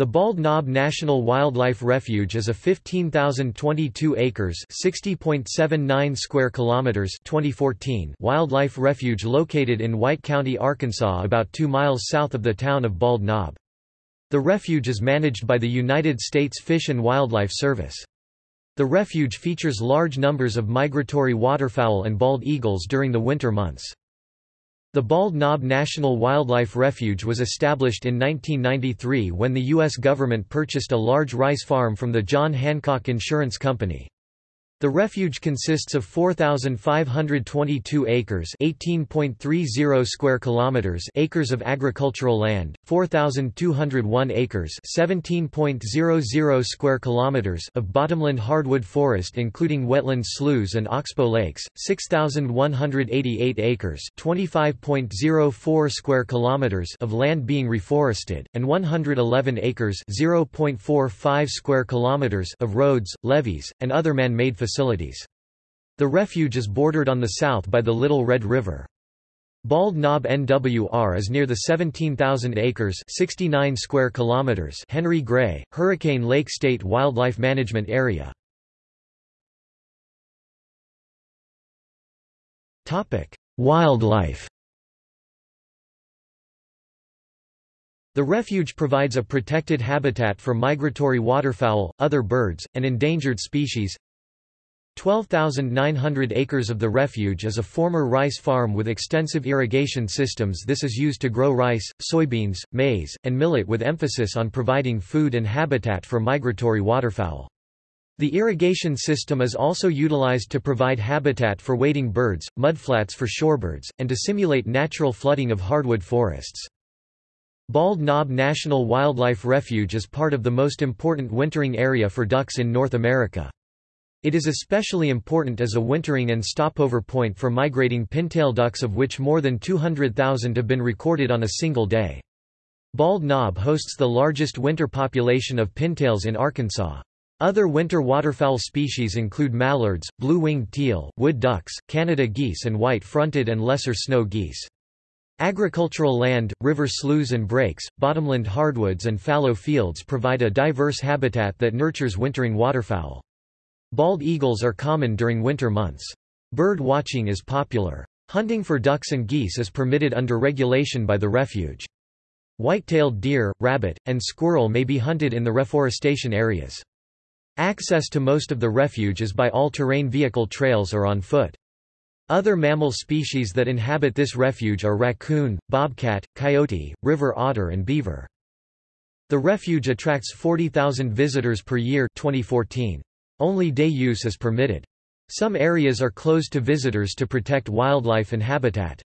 The Bald Knob National Wildlife Refuge is a 15,022 acres (60.79 square kilometers) 2014 wildlife refuge located in White County, Arkansas about 2 miles south of the town of Bald Knob. The refuge is managed by the United States Fish and Wildlife Service. The refuge features large numbers of migratory waterfowl and bald eagles during the winter months. The Bald Knob National Wildlife Refuge was established in 1993 when the U.S. government purchased a large rice farm from the John Hancock Insurance Company. The refuge consists of 4522 acres, 18.30 square kilometers, acres of agricultural land, 4201 acres, 17.00 square kilometers of bottomland hardwood forest including wetland sloughs and oxbow lakes, 6188 acres, 25.04 square kilometers of land being reforested, and 111 acres, 0.45 square kilometers of roads, levees, and other man-made facilities facilities. The refuge is bordered on the south by the Little Red River. Bald Knob NWR is near the 17,000 acres 69 square kilometers Henry Gray, Hurricane Lake State Wildlife Management Area. Wildlife The refuge provides a protected habitat for migratory waterfowl, other birds, and endangered species, 12,900 acres of the refuge is a former rice farm with extensive irrigation systems this is used to grow rice, soybeans, maize, and millet with emphasis on providing food and habitat for migratory waterfowl. The irrigation system is also utilized to provide habitat for wading birds, mudflats for shorebirds, and to simulate natural flooding of hardwood forests. Bald Knob National Wildlife Refuge is part of the most important wintering area for ducks in North America. It is especially important as a wintering and stopover point for migrating pintail ducks of which more than 200,000 have been recorded on a single day. Bald Knob hosts the largest winter population of pintails in Arkansas. Other winter waterfowl species include mallards, blue-winged teal, wood ducks, Canada geese and white-fronted and lesser snow geese. Agricultural land, river sloughs and breaks, bottomland hardwoods and fallow fields provide a diverse habitat that nurtures wintering waterfowl. Bald eagles are common during winter months. Bird watching is popular. Hunting for ducks and geese is permitted under regulation by the refuge. White-tailed deer, rabbit, and squirrel may be hunted in the reforestation areas. Access to most of the refuge is by all-terrain vehicle trails or on foot. Other mammal species that inhabit this refuge are raccoon, bobcat, coyote, river otter and beaver. The refuge attracts 40,000 visitors per year 2014. Only day use is permitted. Some areas are closed to visitors to protect wildlife and habitat.